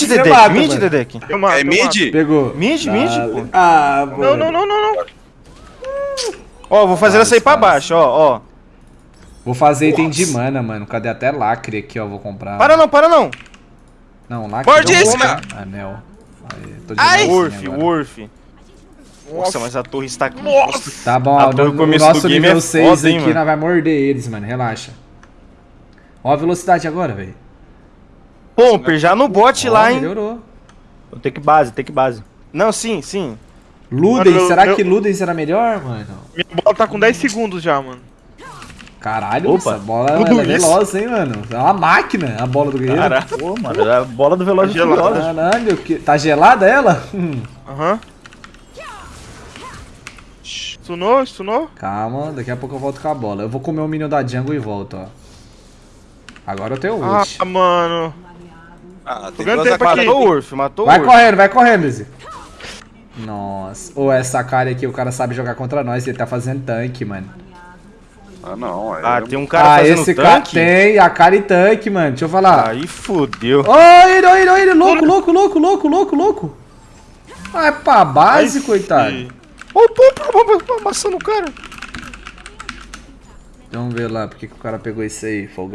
mid, Dedek, mata, mid, mano. Dedek. Eu mato, É eu mato. mid? Pegou. Mid, mid, Ah, pô. Ah, Não, mano. não, não, não, não. Ó, vou fazer ela sair pra baixo, ó, ó. Vou fazer item de mana, mano. Cadê até lacre aqui, ó? Vou comprar. Para não, para não. Não, lacre. Morde não vou esse, comprar. Anel. Aí, tô de Ai! agora. Worth. Nossa, mas a torre está... Tá bom, A no, no começo nosso do game nível é 6 foda, hein, aqui, mano. nós vai morder eles, mano. Relaxa. Ó a velocidade agora, velho. Pomper, já no bot Ó, lá, hein. Melhorou. Tem que base, tem que base. Não, sim, sim. Ludens, Mano, será eu- que Ludens era melhor, mano? Minha bola tá com 10 segundos já, mano. Caralho, Opa, essa bola é isso? veloz, hein, mano? É uma máquina a bola do guerreiro. Caraca. Pô, mano, é a bola do Veloz Tá gelada. Caralho, que... tá gelada ela? Hum. Aham. Stunou, stunou? Calma, daqui a pouco eu volto com a bola. Eu vou comer o minion da jungle e volto, ó. Agora eu tenho ult. Ah, mano. Ah, tem duas tempo aqui. Matou o Worth, matou o Vai correndo, vai correndo, Izzy. Nossa. Ou essa cara aqui, o cara sabe jogar contra nós, ele tá fazendo tanque, mano. Ah, não. Aí Ah, tem um cara ah, fazendo esse cara tanque? tem a cara e tanque, mano. Deixa eu falar. Aí fudeu. Ó, ele, ó, ele, ó, ele, louco, louco, louco, louco, louco, louco. Vai pra base, Ai, coitado. Ó o Pomper amassando o cara. Vamos ver lá, porque que o cara pegou isso aí, folgado.